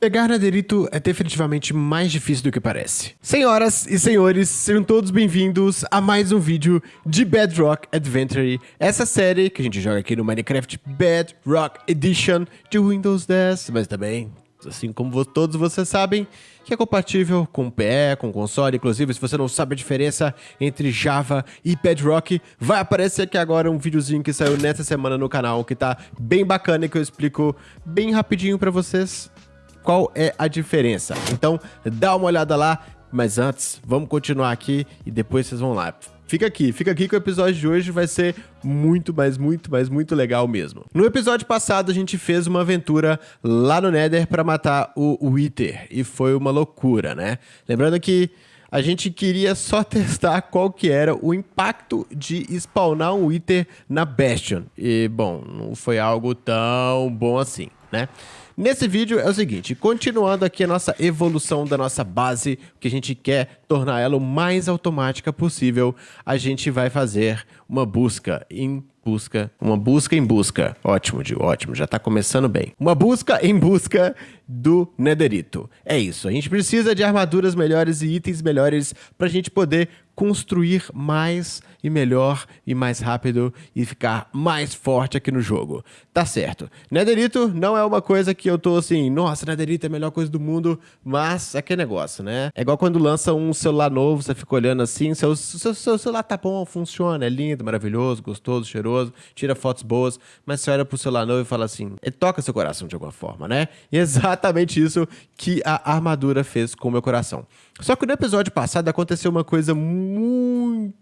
Pegar Netherito é definitivamente mais difícil do que parece. Senhoras e senhores, sejam todos bem-vindos a mais um vídeo de Bedrock Adventure, essa série que a gente joga aqui no Minecraft Bedrock Edition de Windows 10, mas também, assim como todos vocês sabem, que é compatível com PE, com console, inclusive se você não sabe a diferença entre Java e Bedrock, vai aparecer aqui agora um videozinho que saiu nessa semana no canal, que tá bem bacana e que eu explico bem rapidinho pra vocês qual é a diferença. Então, dá uma olhada lá, mas antes, vamos continuar aqui e depois vocês vão lá. Fica aqui, fica aqui que o episódio de hoje vai ser muito, mas muito, mas muito legal mesmo. No episódio passado, a gente fez uma aventura lá no Nether para matar o Wither, e foi uma loucura, né? Lembrando que a gente queria só testar qual que era o impacto de spawnar um Wither na Bastion. E, bom, não foi algo tão bom assim, né? Nesse vídeo é o seguinte, continuando aqui a nossa evolução da nossa base, que a gente quer tornar ela o mais automática possível, a gente vai fazer uma busca em busca, uma busca em busca. Ótimo, Gil, ótimo, já tá começando bem. Uma busca em busca do Netherito. É isso, a gente precisa de armaduras melhores e itens melhores pra gente poder construir mais e melhor e mais rápido e ficar mais forte aqui no jogo. Tá certo. Netherito não é uma coisa que eu tô assim, nossa, Netherito é a melhor coisa do mundo, mas é que negócio, né? É igual quando lança um celular novo, você fica olhando assim, seu, seu, seu celular tá bom, funciona, é lindo, maravilhoso, gostoso, cheiroso, tira fotos boas, mas você olha pro celular novo e fala assim, toca seu coração de alguma forma, né? E é exatamente isso que a armadura fez com o meu coração. Só que no episódio passado aconteceu uma coisa muito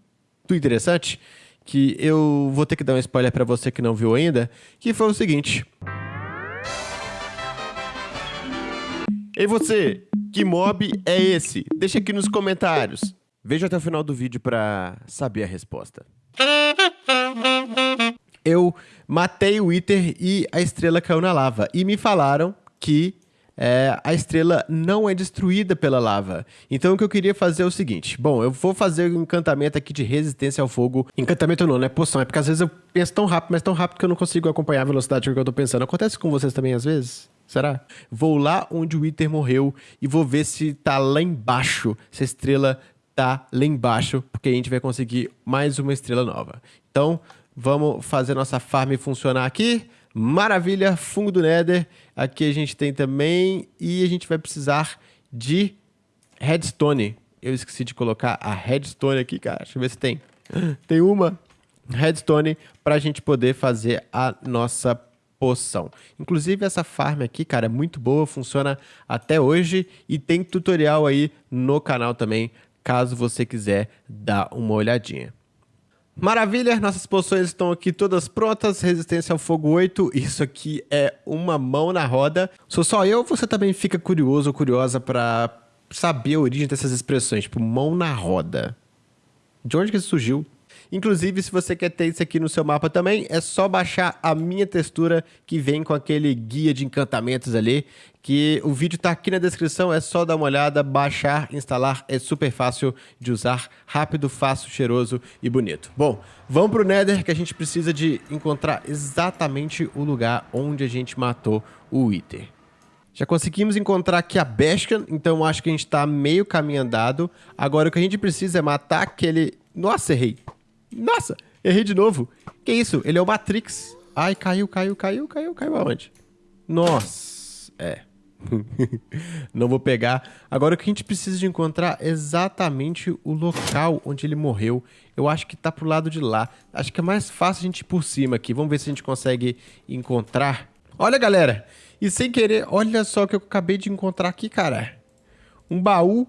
interessante que eu vou ter que dar um spoiler para você que não viu ainda, que foi o seguinte. E você, que mob é esse? Deixa aqui nos comentários. Veja até o final do vídeo para saber a resposta. Eu matei o Wither e a estrela caiu na lava. E me falaram que é, a estrela não é destruída pela lava. Então o que eu queria fazer é o seguinte. Bom, eu vou fazer um encantamento aqui de resistência ao fogo. Encantamento não, não é poção. É porque às vezes eu penso tão rápido, mas tão rápido que eu não consigo acompanhar a velocidade que eu tô pensando. Acontece com vocês também às vezes? Será? Vou lá onde o Wither morreu e vou ver se tá lá embaixo, se a estrela tá lá embaixo, porque a gente vai conseguir mais uma estrela nova. Então, vamos fazer nossa farm funcionar aqui. Maravilha, fungo do Nether. Aqui a gente tem também. E a gente vai precisar de redstone. Eu esqueci de colocar a redstone aqui, cara. Deixa eu ver se tem. Tem uma redstone para a gente poder fazer a nossa poção. Inclusive essa farm aqui, cara, é muito boa, funciona até hoje e tem tutorial aí no canal também, caso você quiser dar uma olhadinha. Maravilha, nossas poções estão aqui todas prontas, resistência ao fogo 8, isso aqui é uma mão na roda. Sou só eu você também fica curioso ou curiosa para saber a origem dessas expressões, tipo mão na roda? De onde que isso surgiu? Inclusive, se você quer ter isso aqui no seu mapa também, é só baixar a minha textura que vem com aquele guia de encantamentos ali, que o vídeo está aqui na descrição, é só dar uma olhada, baixar, instalar, é super fácil de usar, rápido, fácil, cheiroso e bonito. Bom, vamos para o Nether que a gente precisa de encontrar exatamente o lugar onde a gente matou o Wither. Já conseguimos encontrar aqui a Bastion, então acho que a gente está meio caminho andado. Agora o que a gente precisa é matar aquele... Nossa, errei. Nossa, errei de novo. Que isso? Ele é o Matrix. Ai, caiu, caiu, caiu, caiu, caiu aonde? Nossa, é. Não vou pegar. Agora o que a gente precisa de encontrar é exatamente o local onde ele morreu. Eu acho que tá pro lado de lá. Acho que é mais fácil a gente ir por cima aqui. Vamos ver se a gente consegue encontrar. Olha, galera. E sem querer, olha só o que eu acabei de encontrar aqui, cara. Um baú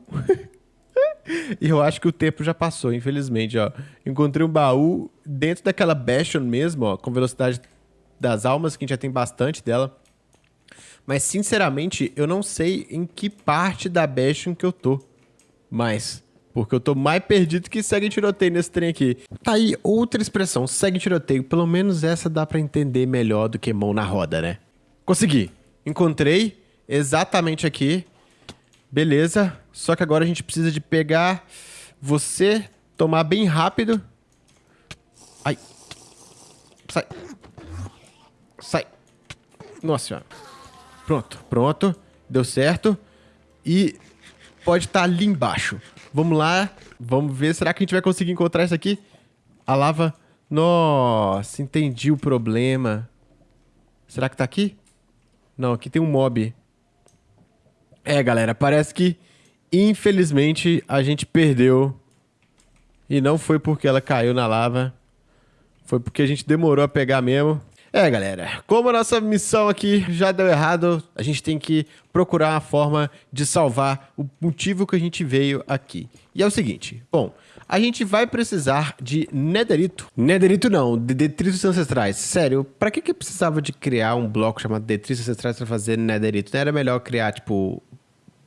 E eu acho que o tempo já passou, infelizmente, ó. Encontrei um baú dentro daquela Bastion mesmo, ó, com velocidade das almas, que a gente já tem bastante dela. Mas, sinceramente, eu não sei em que parte da Bastion que eu tô. Mas, porque eu tô mais perdido que segue tiroteio nesse trem aqui. Tá aí outra expressão, segue tiroteio. Pelo menos essa dá pra entender melhor do que mão na roda, né? Consegui. Encontrei exatamente aqui. Beleza. Só que agora a gente precisa de pegar você, tomar bem rápido. Ai. Sai. Sai. Nossa senhora. Pronto, pronto. deu certo. E pode estar tá ali embaixo. Vamos lá, vamos ver. Será que a gente vai conseguir encontrar isso aqui? A lava. Nossa, entendi o problema. Será que tá aqui? Não, aqui tem um mob. É, galera, parece que infelizmente a gente perdeu. E não foi porque ela caiu na lava. Foi porque a gente demorou a pegar mesmo. É, galera, como a nossa missão aqui já deu errado, a gente tem que procurar uma forma de salvar o motivo que a gente veio aqui. E é o seguinte, bom, a gente vai precisar de netherito. Netherito não, de detritos ancestrais. Sério, pra que que precisava de criar um bloco chamado detritos ancestrais pra fazer netherito? Não era melhor criar, tipo,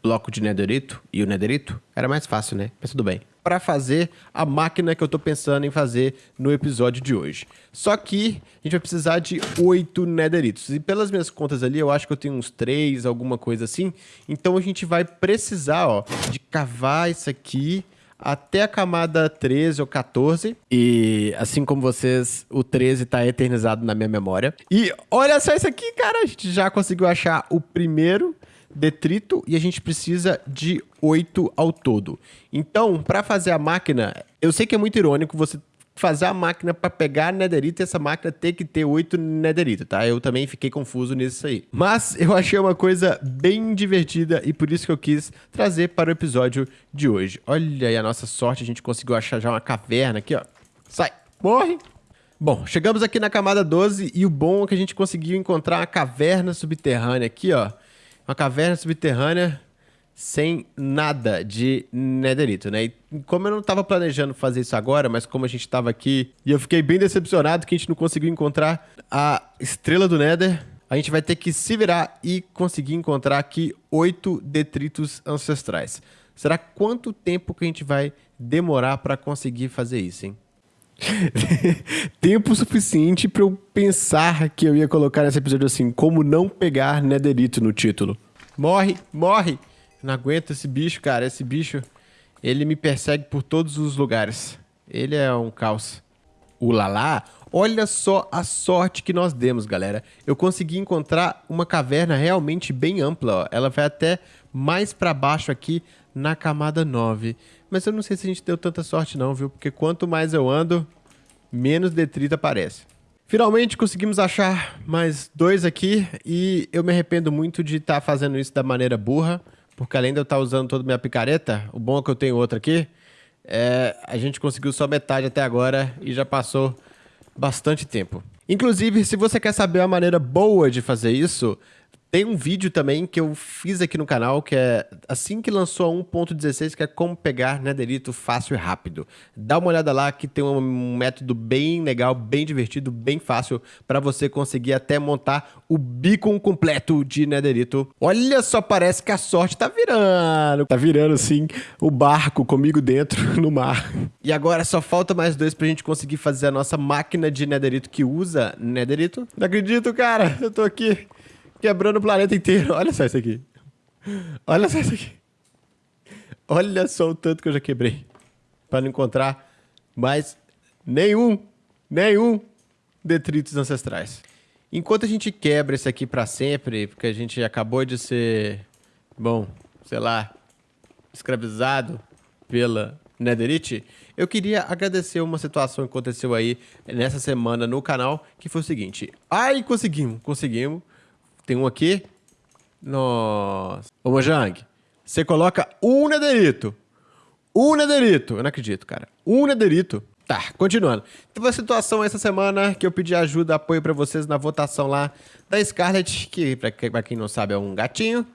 bloco de netherito e o netherito? Era mais fácil, né? Mas tudo bem para fazer a máquina que eu estou pensando em fazer no episódio de hoje. Só que a gente vai precisar de oito netheritos. E pelas minhas contas ali, eu acho que eu tenho uns três, alguma coisa assim. Então a gente vai precisar ó, de cavar isso aqui até a camada 13 ou 14. E assim como vocês, o 13 está eternizado na minha memória. E olha só isso aqui, cara. A gente já conseguiu achar o primeiro detrito e a gente precisa de 8 ao todo. Então, para fazer a máquina, eu sei que é muito irônico você fazer a máquina para pegar netherite e essa máquina ter que ter 8 netherite, tá? Eu também fiquei confuso nisso aí. Mas eu achei uma coisa bem divertida e por isso que eu quis trazer para o episódio de hoje. Olha aí a nossa sorte, a gente conseguiu achar já uma caverna aqui, ó. Sai, morre! Bom, chegamos aqui na camada 12 e o bom é que a gente conseguiu encontrar uma caverna subterrânea aqui, ó. Uma caverna subterrânea sem nada de netherito, né? E como eu não estava planejando fazer isso agora, mas como a gente estava aqui e eu fiquei bem decepcionado que a gente não conseguiu encontrar a estrela do nether, a gente vai ter que se virar e conseguir encontrar aqui oito detritos ancestrais. Será quanto tempo que a gente vai demorar para conseguir fazer isso, hein? tempo suficiente para eu pensar que eu ia colocar nesse episódio assim, como não pegar netherito no título. Morre, morre! Não aguento esse bicho, cara. Esse bicho, ele me persegue por todos os lugares. Ele é um caos. O Lala, olha só a sorte que nós demos, galera. Eu consegui encontrar uma caverna realmente bem ampla. Ó. Ela vai até mais para baixo aqui na camada 9. Mas eu não sei se a gente deu tanta sorte não, viu? Porque quanto mais eu ando, menos detrito aparece. Finalmente conseguimos achar mais dois aqui e eu me arrependo muito de estar tá fazendo isso da maneira burra, porque além de eu estar tá usando toda a minha picareta, o bom é que eu tenho outra aqui, é, a gente conseguiu só metade até agora e já passou bastante tempo. Inclusive, se você quer saber a maneira boa de fazer isso, tem um vídeo também que eu fiz aqui no canal, que é assim que lançou a 1.16, que é como pegar netherito fácil e rápido. Dá uma olhada lá que tem um método bem legal, bem divertido, bem fácil para você conseguir até montar o beacon completo de netherito. Olha só, parece que a sorte tá virando. Tá virando sim o barco comigo dentro no mar. E agora só falta mais dois pra gente conseguir fazer a nossa máquina de netherito que usa netherito. Não acredito, cara. Eu tô aqui quebrando o planeta inteiro. Olha só isso aqui. Olha só isso aqui. Olha só o tanto que eu já quebrei. Para não encontrar mais nenhum, nenhum detritos ancestrais. Enquanto a gente quebra esse aqui para sempre, porque a gente acabou de ser, bom, sei lá, escravizado pela Netherite, eu queria agradecer uma situação que aconteceu aí nessa semana no canal, que foi o seguinte. Ai, conseguimos, conseguimos. Tem um aqui. Nossa. Ô, Mojang, você coloca um nederito. Um nederito. Eu não acredito, cara. Um nederito. Tá, continuando. Teve uma situação essa semana que eu pedi ajuda, apoio para vocês na votação lá da Scarlett, que para quem não sabe é um gatinho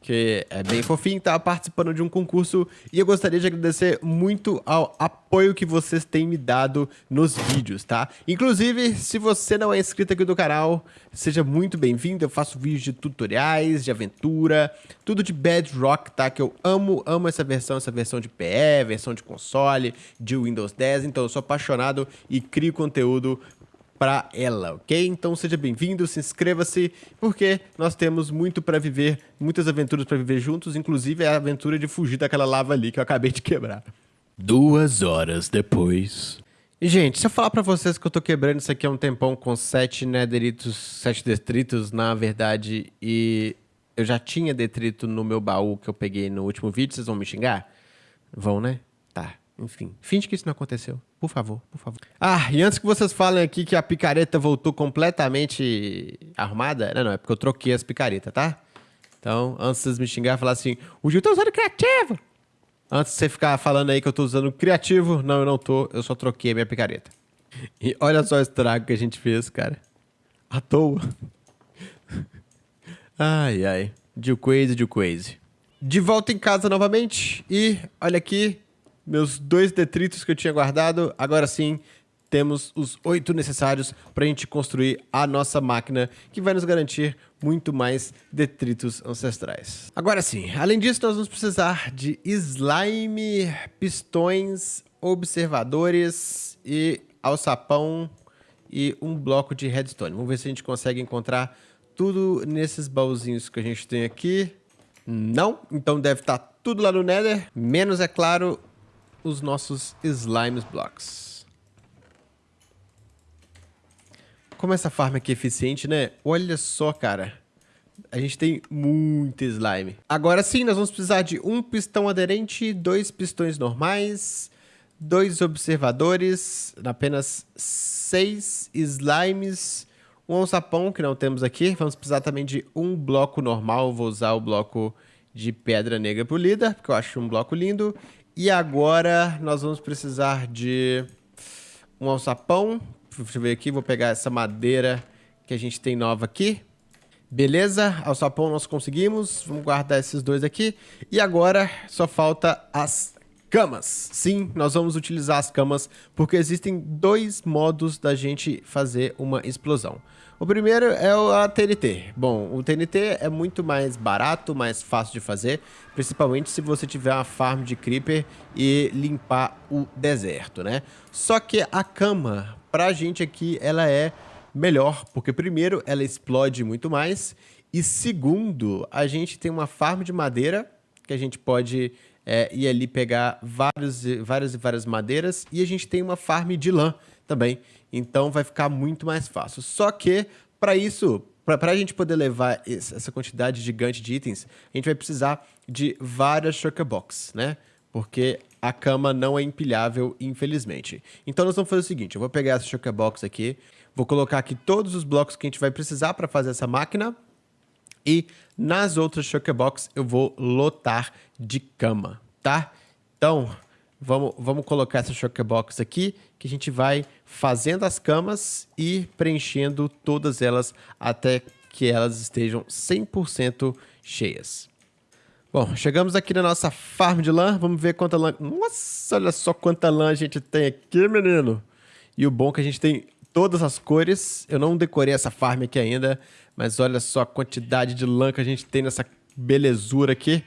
que é bem fofinho, tá participando de um concurso e eu gostaria de agradecer muito ao apoio que vocês têm me dado nos vídeos, tá? Inclusive, se você não é inscrito aqui do canal, seja muito bem-vindo, eu faço vídeos de tutoriais, de aventura, tudo de Bedrock, tá? Que eu amo, amo essa versão, essa versão de PE, versão de console, de Windows 10, então eu sou apaixonado e crio conteúdo para ela, ok? Então seja bem-vindo, se inscreva-se, porque nós temos muito para viver, muitas aventuras para viver juntos, inclusive a aventura de fugir daquela lava ali que eu acabei de quebrar. Duas horas depois. E, gente, se eu falar para vocês que eu tô quebrando isso aqui há um tempão com sete nederitos, sete detritos, na verdade, e eu já tinha detrito no meu baú que eu peguei no último vídeo, vocês vão me xingar? Vão, né? Tá. Enfim, finge que isso não aconteceu. Por favor, por favor. Ah, e antes que vocês falem aqui que a picareta voltou completamente arrumada, não, não, é porque eu troquei as picaretas, tá? Então, antes de vocês me xingar, falar assim, o Gil tá usando criativo. Antes de você ficar falando aí que eu tô usando criativo, não, eu não tô, eu só troquei a minha picareta. E olha só o estrago que a gente fez, cara. À toa. Ai, ai. De crazy, de crazy. De volta em casa novamente. E olha aqui, meus dois detritos que eu tinha guardado. Agora sim, temos os oito necessários para a gente construir a nossa máquina, que vai nos garantir muito mais detritos ancestrais. Agora sim, além disso, nós vamos precisar de slime, pistões, observadores e alçapão e um bloco de redstone. Vamos ver se a gente consegue encontrar tudo nesses baúzinhos que a gente tem aqui. Não, então deve estar tá tudo lá no Nether, menos, é claro, os nossos slimes blocks. Como essa farm aqui é eficiente, né? Olha só, cara. A gente tem muito slime. Agora sim, nós vamos precisar de um pistão aderente, dois pistões normais, dois observadores, apenas seis slimes, um alçapão que não temos aqui. Vamos precisar também de um bloco normal. Vou usar o bloco de pedra negra polida, porque eu acho um bloco lindo. E agora nós vamos precisar de um alçapão. Deixa eu ver aqui, vou pegar essa madeira que a gente tem nova aqui. Beleza, alçapão nós conseguimos. Vamos guardar esses dois aqui. E agora só falta as camas. Sim, nós vamos utilizar as camas porque existem dois modos da gente fazer uma explosão. O primeiro é a TNT. Bom, o TNT é muito mais barato, mais fácil de fazer, principalmente se você tiver uma farm de creeper e limpar o deserto, né? Só que a cama, pra gente aqui, ela é melhor, porque primeiro, ela explode muito mais, e segundo, a gente tem uma farm de madeira que a gente pode é, ir ali pegar vários, várias e várias madeiras, e a gente tem uma farm de lã também, então vai ficar muito mais fácil. Só que, para isso, para a gente poder levar essa quantidade gigante de itens, a gente vai precisar de várias shulker box, né? Porque a cama não é empilhável, infelizmente. Então nós vamos fazer o seguinte, eu vou pegar essa shulker box aqui, vou colocar aqui todos os blocos que a gente vai precisar para fazer essa máquina, e nas outras shulker box eu vou lotar de cama, tá? Então, vamos, vamos colocar essa shulker box aqui que a gente vai fazendo as camas e preenchendo todas elas até que elas estejam 100% cheias. Bom, chegamos aqui na nossa farm de lã. Vamos ver quanta lã... Nossa, olha só quanta lã a gente tem aqui, menino. E o bom é que a gente tem todas as cores. Eu não decorei essa farm aqui ainda, mas olha só a quantidade de lã que a gente tem nessa belezura aqui.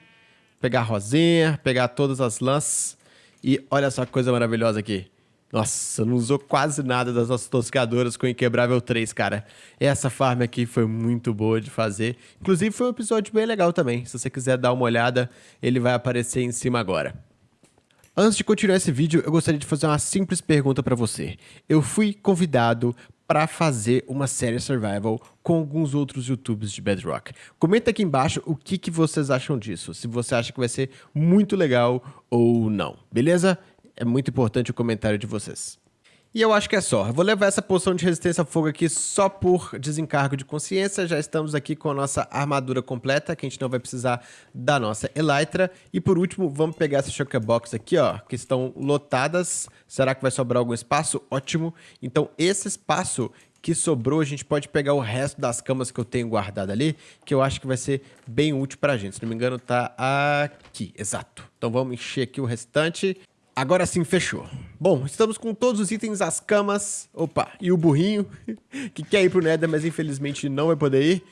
Pegar rosinha, pegar todas as lãs. E olha só que coisa maravilhosa aqui. Nossa, não usou quase nada das nossas toscadoras com Inquebrável 3, cara. Essa farm aqui foi muito boa de fazer. Inclusive foi um episódio bem legal também. Se você quiser dar uma olhada, ele vai aparecer em cima agora. Antes de continuar esse vídeo, eu gostaria de fazer uma simples pergunta para você. Eu fui convidado para fazer uma série survival com alguns outros youtubers de Bedrock. Comenta aqui embaixo o que, que vocês acham disso, se você acha que vai ser muito legal ou não, beleza? É muito importante o comentário de vocês. E eu acho que é só. Eu vou levar essa poção de resistência a fogo aqui só por desencargo de consciência. Já estamos aqui com a nossa armadura completa, que a gente não vai precisar da nossa Elytra. E por último, vamos pegar essa Shulker Box aqui, ó, que estão lotadas. Será que vai sobrar algum espaço? Ótimo. Então, esse espaço que sobrou, a gente pode pegar o resto das camas que eu tenho guardado ali, que eu acho que vai ser bem útil pra gente. Se não me engano, tá aqui, exato. Então vamos encher aqui o restante. Agora sim, fechou. Bom, estamos com todos os itens, as camas, opa, e o burrinho, que quer ir pro Nether, mas infelizmente não vai poder ir.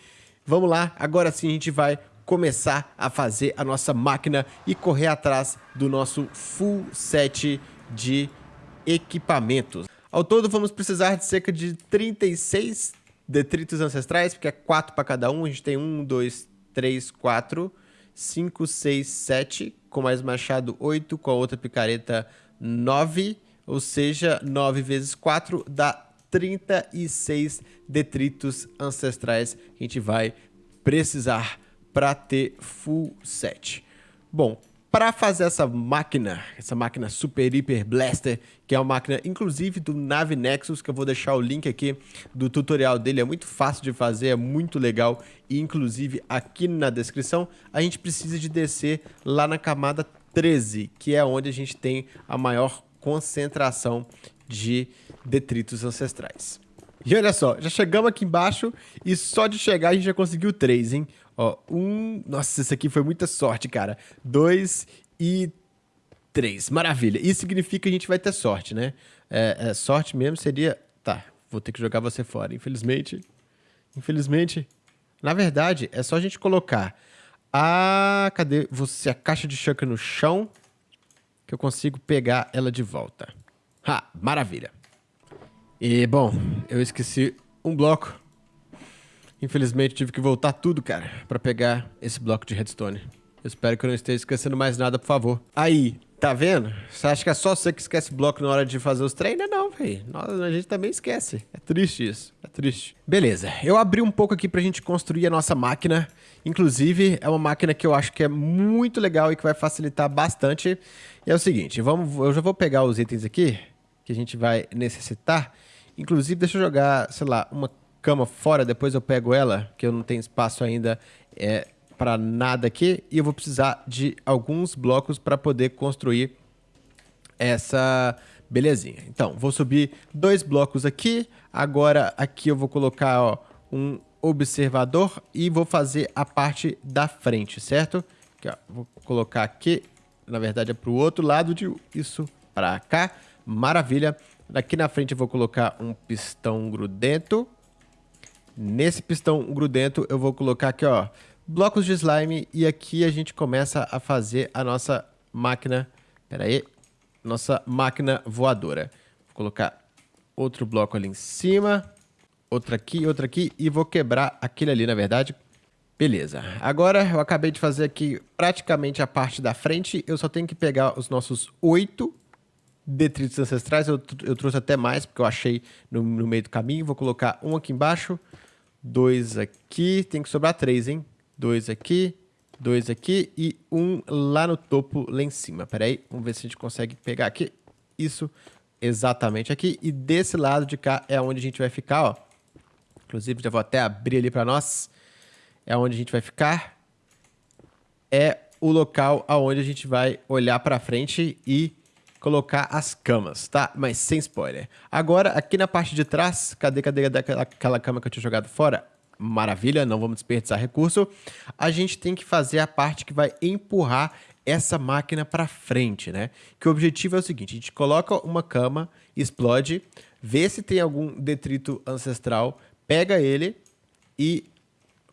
Vamos lá, agora sim a gente vai começar a fazer a nossa máquina e correr atrás do nosso full set de equipamentos. Ao todo vamos precisar de cerca de 36 detritos ancestrais, porque é 4 para cada um, a gente tem 1, 2, 3, 4... 5, 6, 7, com mais machado 8, com a outra picareta 9, ou seja, 9 vezes 4 dá 36 detritos ancestrais. Que a gente vai precisar para ter full set. Bom, para fazer essa máquina, essa máquina Super Hyper Blaster, que é uma máquina inclusive do Nave Nexus, que eu vou deixar o link aqui do tutorial dele, é muito fácil de fazer, é muito legal e inclusive aqui na descrição, a gente precisa de descer lá na camada 13, que é onde a gente tem a maior concentração de detritos ancestrais. E olha só, já chegamos aqui embaixo e só de chegar a gente já conseguiu três, hein? Ó, um... Nossa, isso aqui foi muita sorte, cara. Dois e três. Maravilha. Isso significa que a gente vai ter sorte, né? É, é, sorte mesmo seria... Tá, vou ter que jogar você fora, infelizmente. Infelizmente. Na verdade, é só a gente colocar a... Cadê você? A caixa de chakra no chão que eu consigo pegar ela de volta. Ha, maravilha. E, bom, eu esqueci um bloco. Infelizmente, tive que voltar tudo, cara, para pegar esse bloco de redstone. Espero que eu não esteja esquecendo mais nada, por favor. Aí, tá vendo? Você acha que é só você que esquece bloco na hora de fazer os treinos? Não, velho. A gente também esquece. É triste isso. É triste. Beleza. Eu abri um pouco aqui pra gente construir a nossa máquina. Inclusive, é uma máquina que eu acho que é muito legal e que vai facilitar bastante. E é o seguinte, vamos, eu já vou pegar os itens aqui que a gente vai necessitar. Inclusive, deixa eu jogar, sei lá, uma cama fora, depois eu pego ela, que eu não tenho espaço ainda é, para nada aqui. E eu vou precisar de alguns blocos para poder construir essa belezinha. Então, vou subir dois blocos aqui. Agora, aqui eu vou colocar ó, um observador e vou fazer a parte da frente, certo? Aqui, ó, vou colocar aqui, na verdade é para o outro lado de isso para cá. Maravilha. Aqui na frente eu vou colocar um pistão grudento. Nesse pistão grudento eu vou colocar aqui, ó, blocos de slime e aqui a gente começa a fazer a nossa máquina, pera aí, nossa máquina voadora. Vou colocar outro bloco ali em cima, outro aqui, outro aqui e vou quebrar aquele ali, na verdade. Beleza. Agora eu acabei de fazer aqui praticamente a parte da frente, eu só tenho que pegar os nossos oito detritos ancestrais, eu, eu trouxe até mais, porque eu achei no, no, meio do caminho. Vou colocar um aqui embaixo, dois aqui, tem que sobrar três, hein? Dois aqui, dois aqui e um lá no topo, lá em cima. Pera aí, vamos ver se a gente consegue pegar aqui. Isso, exatamente aqui. E desse lado de cá é onde a gente vai ficar, ó. Inclusive, já vou até abrir ali para nós. É onde a gente vai ficar. É o local aonde a gente vai olhar para frente e colocar as camas, tá? Mas sem spoiler. Agora, aqui na parte de trás, cadê, cadê, cadê aquela cama que eu tinha jogado fora? Maravilha, não vamos desperdiçar recurso. A gente tem que fazer a parte que vai empurrar essa máquina para frente, né? Que o objetivo é o seguinte, a gente coloca uma cama, explode, vê se tem algum detrito ancestral, pega ele e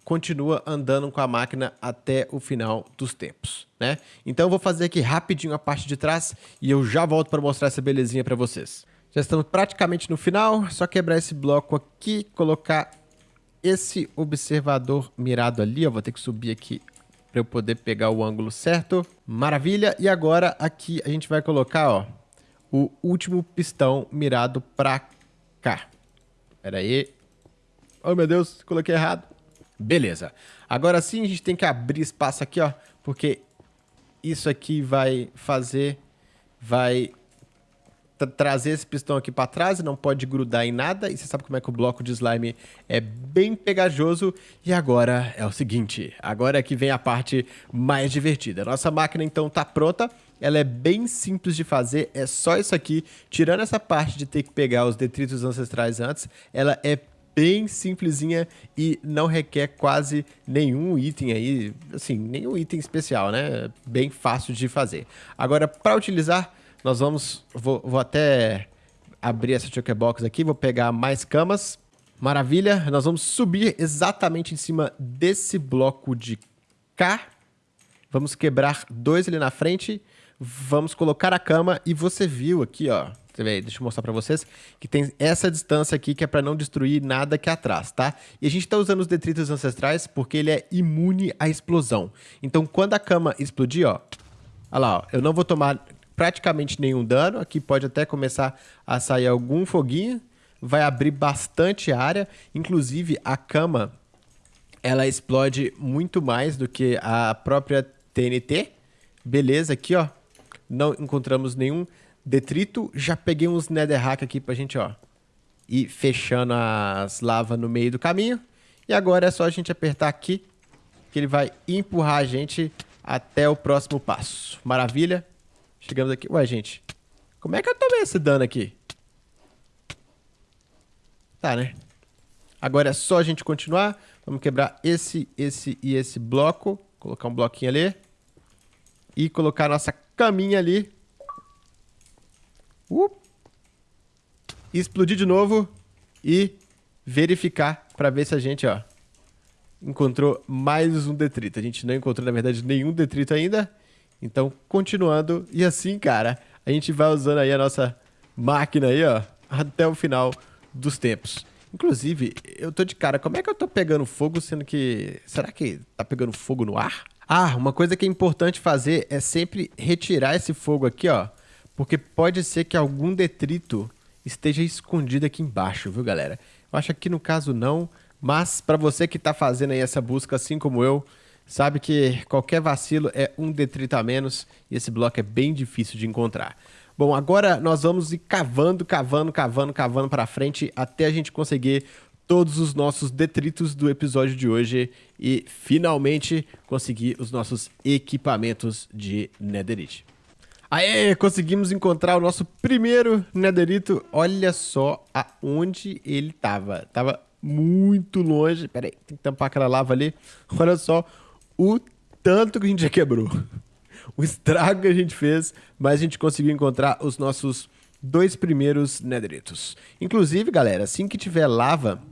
continua andando com a máquina até o final dos tempos, né? Então eu vou fazer aqui rapidinho a parte de trás e eu já volto para mostrar essa belezinha para vocês. Já estamos praticamente no final, só quebrar esse bloco aqui, colocar esse observador mirado ali, eu vou ter que subir aqui para eu poder pegar o ângulo certo. Maravilha! E agora aqui a gente vai colocar, ó, o último pistão mirado para cá. Pera aí. Oh, meu Deus, coloquei errado. Beleza. Agora sim a gente tem que abrir espaço aqui, ó, porque isso aqui vai fazer, vai trazer esse pistão aqui para trás não pode grudar em nada. E você sabe como é que o bloco de slime é bem pegajoso. E agora é o seguinte, agora é que vem a parte mais divertida. Nossa máquina então tá pronta. Ela é bem simples de fazer, é só isso aqui. Tirando essa parte de ter que pegar os detritos ancestrais antes, ela é bem simplesinha e não requer quase nenhum item aí, assim, nenhum item especial, né? Bem fácil de fazer. Agora, para utilizar, nós vamos, vou, vou até abrir essa chokebox aqui, vou pegar mais camas. Maravilha, nós vamos subir exatamente em cima desse bloco de cá. Vamos quebrar dois ali na frente. Vamos colocar a cama e você viu aqui, ó, deixa eu mostrar para vocês, que tem essa distância aqui que é para não destruir nada aqui atrás, tá? E a gente está usando os detritos ancestrais porque ele é imune à explosão. Então, quando a cama explodir, ó, olha lá, ó, eu não vou tomar praticamente nenhum dano, aqui pode até começar a sair algum foguinho, vai abrir bastante área, inclusive a cama ela explode muito mais do que a própria TNT. Beleza, aqui, ó. Não encontramos nenhum detrito. Já peguei uns netherrack aqui pra gente, ó. Ir fechando as lavas no meio do caminho. E agora é só a gente apertar aqui que ele vai empurrar a gente até o próximo passo. Maravilha. Chegamos aqui. Ué, gente. Como é que eu tomei esse dano aqui? Tá, né? Agora é só a gente continuar. Vamos quebrar esse, esse e esse bloco. Colocar um bloquinho ali. E colocar nossa caminha ali. Uh. Explodir de novo. E verificar para ver se a gente, ó, encontrou mais um detrito. A gente não encontrou, na verdade, nenhum detrito ainda. Então, continuando. E assim, cara, a gente vai usando aí a nossa máquina aí, ó, até o final dos tempos. Inclusive, eu tô de cara, como é que eu tô pegando fogo, sendo que... Será que tá pegando fogo no ar? Ah, uma coisa que é importante fazer é sempre retirar esse fogo aqui, ó. Porque pode ser que algum detrito esteja escondido aqui embaixo, viu, galera? Eu acho que no caso não, mas para você que está fazendo aí essa busca, assim como eu, sabe que qualquer vacilo é um detrito a menos e esse bloco é bem difícil de encontrar. Bom, agora nós vamos ir cavando, cavando, cavando, cavando para frente até a gente conseguir todos os nossos detritos do episódio de hoje e finalmente conseguir os nossos equipamentos de Netherite. Aê, conseguimos encontrar o nosso primeiro Netherito. Olha só aonde ele tava. Tava muito longe. Pera aí, tem que tampar aquela lava ali. Olha só o tanto que a gente já quebrou. O estrago que a gente fez, mas a gente conseguiu encontrar os nossos dois primeiros Netheritos. Inclusive, galera, assim que tiver lava,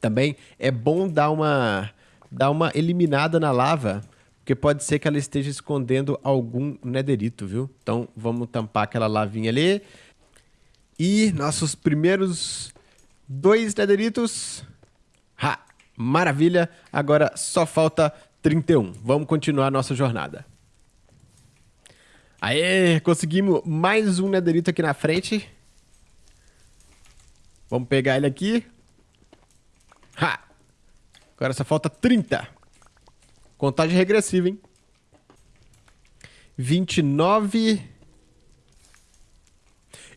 também é bom dar uma, dar uma eliminada na lava porque pode ser que ela esteja escondendo algum nederito, viu? Então vamos tampar aquela lavinha ali. E nossos primeiros dois nederitos. Ha! Maravilha! Agora só falta 31. Vamos continuar nossa jornada. Aê! Conseguimos mais um nederito aqui na frente. Vamos pegar ele aqui. Ha! Agora só falta 30. Contagem regressiva, hein? 29.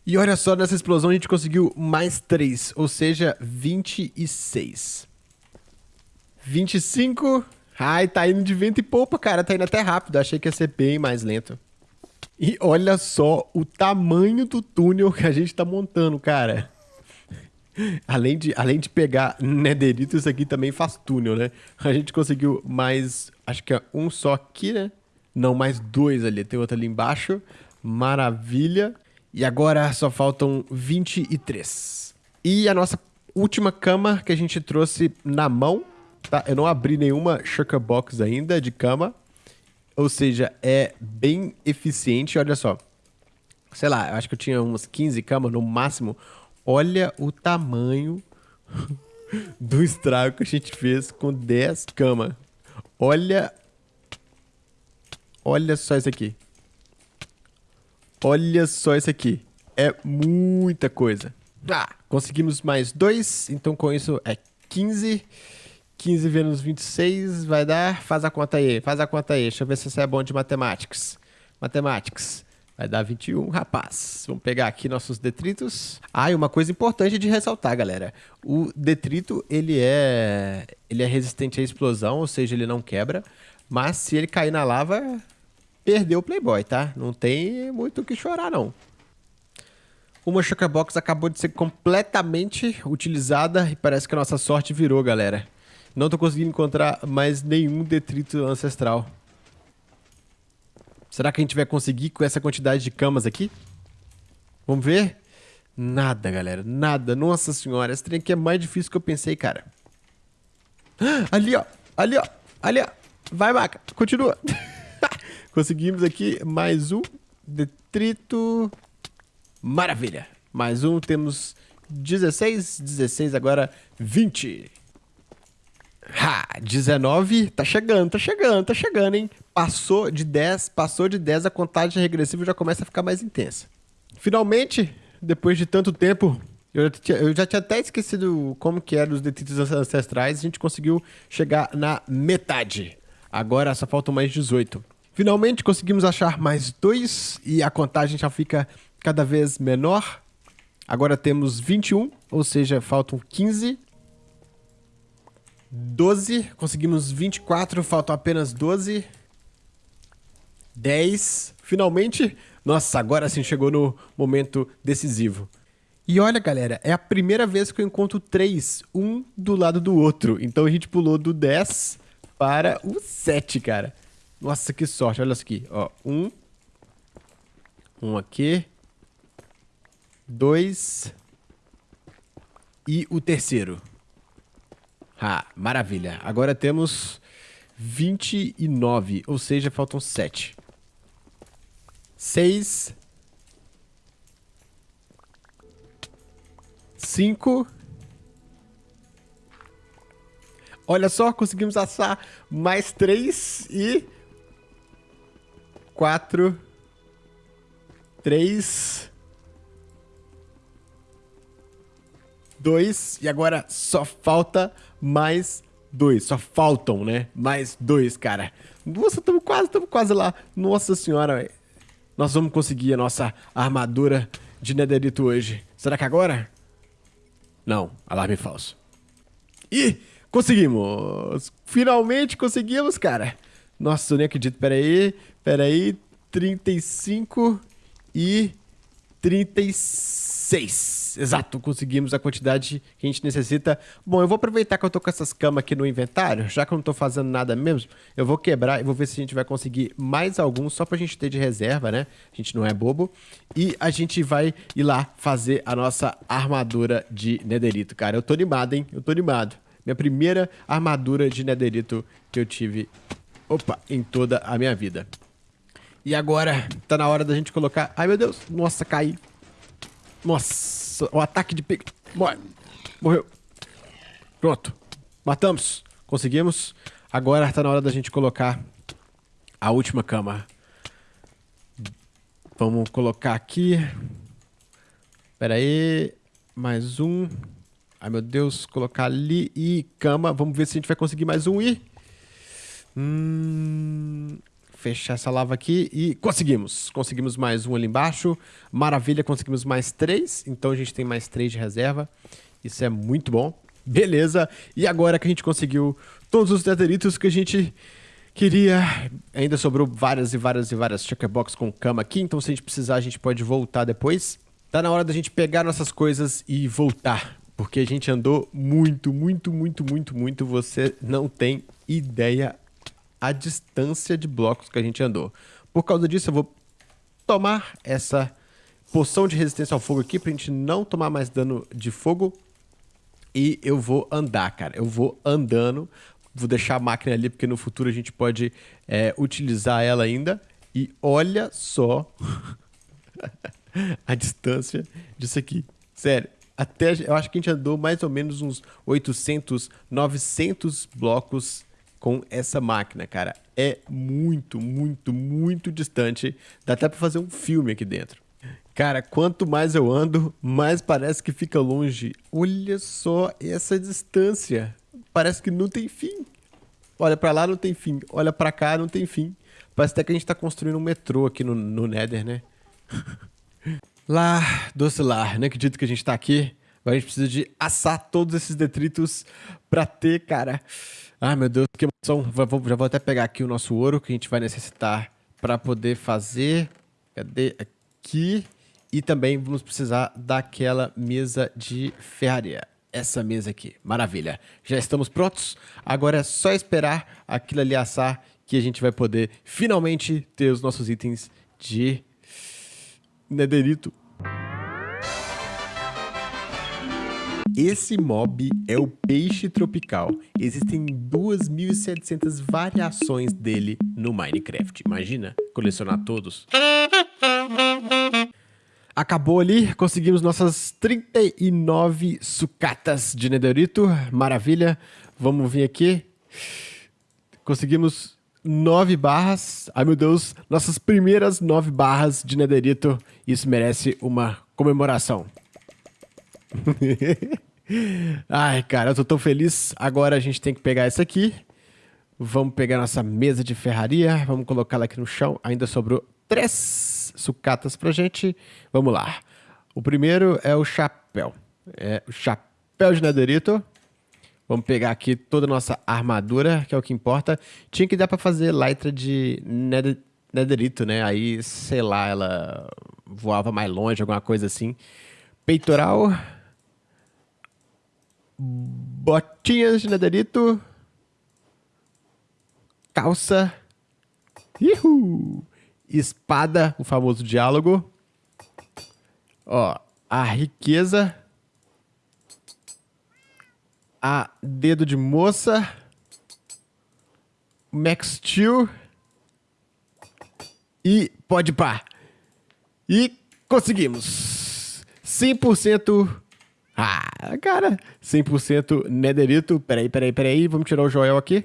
E olha só, nessa explosão a gente conseguiu mais 3, ou seja, 26. 25. Ai, tá indo de vento e poupa, cara. Tá indo até rápido. Achei que ia ser bem mais lento. E olha só o tamanho do túnel que a gente tá montando, cara. Além de, além de pegar nederito, isso aqui também faz túnel, né? A gente conseguiu mais, acho que é um só aqui, né? Não, mais dois ali. Tem outro ali embaixo. Maravilha. E agora só faltam 23. E a nossa última cama que a gente trouxe na mão, tá? Eu não abri nenhuma Shulker Box ainda de cama. Ou seja, é bem eficiente. Olha só. Sei lá, eu acho que eu tinha umas 15 camas no máximo. Olha o tamanho do estrago que a gente fez com 10 camas. Olha. Olha só isso aqui. Olha só isso aqui. É muita coisa. Ah, conseguimos mais dois. Então com isso é 15. 15 vezes 26 vai dar. Faz a conta aí. Faz a conta aí. Deixa eu ver se você é bom de matemáticas. Matemáticas. Vai dar 21, rapaz. Vamos pegar aqui nossos detritos. Ah, e uma coisa importante de ressaltar, galera. O detrito, ele é, ele é resistente à explosão, ou seja, ele não quebra. Mas se ele cair na lava, perdeu o Playboy, tá? Não tem muito o que chorar, não. Uma Box acabou de ser completamente utilizada e parece que a nossa sorte virou, galera. Não tô conseguindo encontrar mais nenhum detrito ancestral. Será que a gente vai conseguir com essa quantidade de camas aqui? Vamos ver? Nada, galera. Nada. Nossa senhora. Esse trem aqui é mais difícil que eu pensei, cara. Ali, ó. Ali, ó. Ali, ó. Vai, Maca. Continua. Conseguimos aqui mais um detrito. Maravilha. Mais um. Temos 16. 16 agora 20. Ha, 19, tá chegando, tá chegando, tá chegando, hein? Passou de 10, passou de 10, a contagem regressiva já começa a ficar mais intensa. Finalmente, depois de tanto tempo Eu já, tinha, eu já tinha até esquecido como que eram os detritos ancestrais. A gente conseguiu chegar na metade. Agora só faltam mais 18. Finalmente conseguimos achar mais dois e a contagem já fica cada vez menor. Agora temos 21, ou seja, faltam 15. 12, conseguimos 24, faltam apenas 12. 10. Finalmente, nossa, agora sim chegou no momento decisivo. E olha, galera, é a primeira vez que eu encontro três, um do lado do outro. Então a gente pulou do 10 para o 7, cara. Nossa, que sorte. Olha isso aqui, ó. Um. Um aqui. Dois. E o terceiro. Ah, maravilha. Agora temos 29, ou seja, faltam 7. 6. 5. Olha só, conseguimos assar mais 3 e... 4. 3. 2. E agora só falta mais dois. Só faltam, né? Mais dois, cara. Nossa, estamos quase, estamos quase lá. Nossa senhora, véio. Nós vamos conseguir a nossa armadura de Netherito hoje. Será que agora? Não, alarme falso. E conseguimos! Finalmente conseguimos, cara. Nossa, eu nem acredito. Pera aí, pera aí. 35 e 36. Exato, conseguimos a quantidade que a gente necessita. Bom, eu vou aproveitar que eu tô com essas camas aqui no inventário, já que eu não tô fazendo nada mesmo, eu vou quebrar e vou ver se a gente vai conseguir mais alguns, só pra gente ter de reserva, né? A gente não é bobo. E a gente vai ir lá fazer a nossa armadura de nederito, cara. Eu tô animado, hein? Eu tô animado. Minha primeira armadura de nederito que eu tive, opa, em toda a minha vida. E agora, tá na hora da gente colocar... Ai, meu Deus. Nossa, caí. Nossa, o ataque de pique. Morre. Morreu. Pronto. Matamos. Conseguimos. Agora está na hora da gente colocar a última cama. Vamos colocar aqui. Espera aí. Mais um. Ai, meu Deus. Colocar ali e cama. Vamos ver se a gente vai conseguir mais um e... Hum fechar essa lava aqui e conseguimos. Conseguimos mais um ali embaixo. Maravilha, conseguimos mais três. Então a gente tem mais três de reserva. Isso é muito bom. Beleza. E agora que a gente conseguiu todos os deteritos que a gente queria... Ainda sobrou várias e várias e várias checkerbox com cama aqui. Então se a gente precisar, a gente pode voltar depois. Tá na hora da gente pegar nossas coisas e voltar. Porque a gente andou muito, muito, muito, muito, muito. Você não tem ideia a distância de blocos que a gente andou. Por causa disso, eu vou tomar essa poção de resistência ao fogo aqui pra gente não tomar mais dano de fogo. E eu vou andar, cara. Eu vou andando. Vou deixar a máquina ali, porque no futuro a gente pode é, utilizar ela ainda. E olha só a distância disso aqui. Sério, até eu acho que a gente andou mais ou menos uns 800, 900 blocos com essa máquina, cara. É muito, muito, muito distante. Dá até pra fazer um filme aqui dentro. Cara, quanto mais eu ando, mais parece que fica longe. Olha só essa distância. Parece que não tem fim. Olha pra lá, não tem fim. Olha pra cá, não tem fim. Parece até que a gente tá construindo um metrô aqui no, no Nether, né? lá, doce lar. Não acredito que a gente tá aqui. Agora a gente precisa de assar todos esses detritos pra ter, cara... Ah, meu Deus, que emoção. Já vou até pegar aqui o nosso ouro que a gente vai necessitar para poder fazer. Cadê? Aqui. E também vamos precisar daquela mesa de ferraria. Essa mesa aqui. Maravilha. Já estamos prontos. Agora é só esperar aquilo ali assar que a gente vai poder finalmente ter os nossos itens de nederito Esse mob é o peixe tropical. Existem 2.700 variações dele no Minecraft. Imagina colecionar todos. Acabou ali, conseguimos nossas 39 sucatas de netherito. Maravilha. Vamos vir aqui. Conseguimos 9 barras. Ai meu Deus, nossas primeiras 9 barras de netherito. Isso merece uma comemoração. Ai, cara, eu tô tão feliz. Agora a gente tem que pegar essa aqui. Vamos pegar nossa mesa de ferraria. Vamos colocá-la aqui no chão. Ainda sobrou três sucatas pra gente. Vamos lá. O primeiro é o chapéu. É o chapéu de nederito. Vamos pegar aqui toda a nossa armadura, que é o que importa. Tinha que dar pra fazer lytra de nederito, né? Aí, sei lá, ela voava mais longe, alguma coisa assim. Peitoral botinhas de nederito, calça, Ihu! espada, o famoso diálogo, ó, a riqueza, a dedo de moça, Max Steel e pode pá. E conseguimos. 100% ah, cara, 100% nederito. Peraí, peraí, peraí. Vamos tirar o Joel aqui.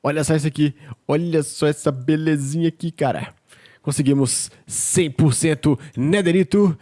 Olha só isso aqui. Olha só essa belezinha aqui, cara. Conseguimos 100% nederito.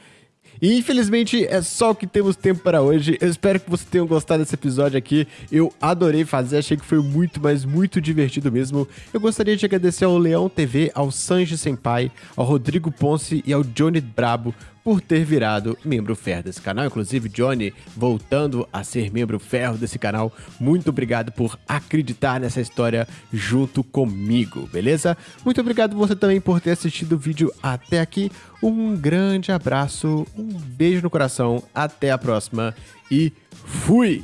E infelizmente é só o que temos tempo para hoje. Eu espero que vocês tenham gostado desse episódio aqui. Eu adorei fazer, achei que foi muito, mas muito divertido mesmo. Eu gostaria de agradecer ao Leão TV, ao Sanji Senpai, ao Rodrigo Ponce e ao Johnny Brabo por ter virado membro ferro desse canal. Inclusive, Johnny, voltando a ser membro ferro desse canal, muito obrigado por acreditar nessa história junto comigo, beleza? Muito obrigado você também por ter assistido o vídeo até aqui. Um grande abraço, um beijo no coração, até a próxima e fui!